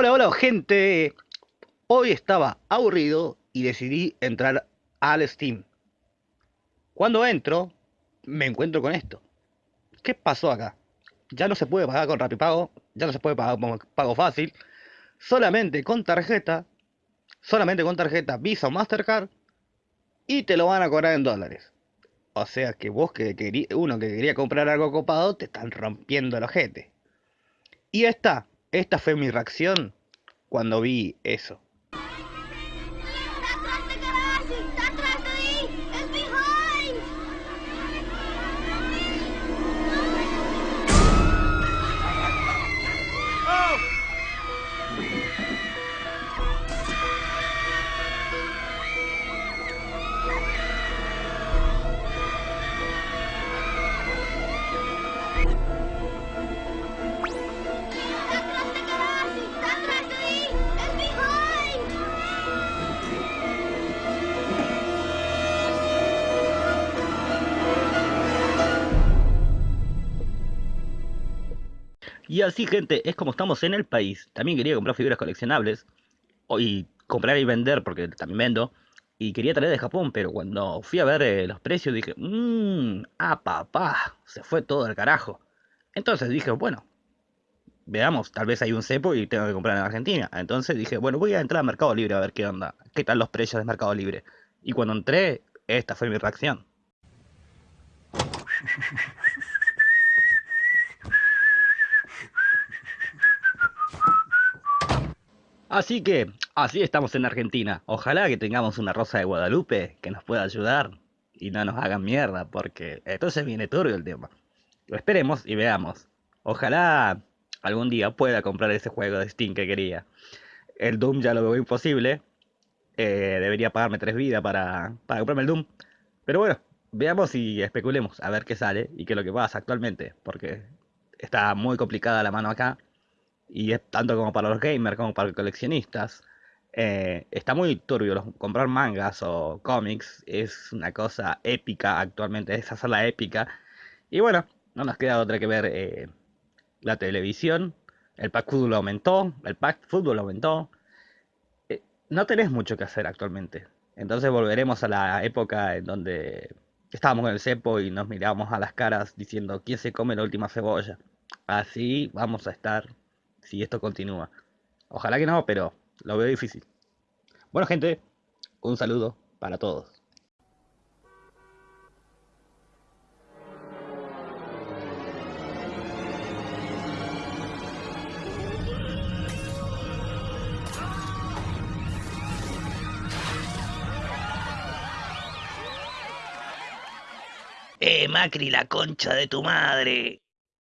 Hola, hola gente. Hoy estaba aburrido y decidí entrar al Steam. Cuando entro, me encuentro con esto. ¿Qué pasó acá? Ya no se puede pagar con Rapipago, ya no se puede pagar con pago fácil, solamente con tarjeta, solamente con tarjeta Visa o Mastercard y te lo van a cobrar en dólares. O sea que vos que quería, uno que quería comprar algo copado te están rompiendo el ojete. Y esta, esta fue mi reacción cuando vi eso. Y así, gente, es como estamos en el país. También quería comprar figuras coleccionables. Y comprar y vender, porque también vendo. Y quería traer de Japón, pero cuando fui a ver eh, los precios dije, mmm, ah, papá, se fue todo al carajo. Entonces dije, bueno, veamos, tal vez hay un cepo y tengo que comprar en Argentina. Entonces dije, bueno, voy a entrar a Mercado Libre a ver qué onda, qué tal los precios de Mercado Libre. Y cuando entré, esta fue mi reacción. Así que, así estamos en Argentina. Ojalá que tengamos una Rosa de Guadalupe que nos pueda ayudar y no nos hagan mierda, porque entonces viene turbio el tema. Lo esperemos y veamos. Ojalá algún día pueda comprar ese juego de Steam que quería. El Doom ya lo veo imposible. Eh, debería pagarme tres vidas para, para comprarme el Doom. Pero bueno, veamos y especulemos a ver qué sale y qué es lo que pasa actualmente. Porque está muy complicada la mano acá y es tanto como para los gamers como para los coleccionistas. Eh, está muy turbio. comprar mangas o cómics es una cosa épica actualmente, es hacerla épica. Y bueno, no nos queda otra que ver eh, la televisión. El pack fútbol aumentó, el pack fútbol aumentó. Eh, no tenés mucho que hacer actualmente. Entonces volveremos a la época en donde estábamos en el cepo y nos mirábamos a las caras diciendo quién se come la última cebolla. Así vamos a estar si esto continúa. Ojalá que no, pero lo veo difícil. Bueno gente, un saludo para todos. Eh, Macri, la concha de tu madre.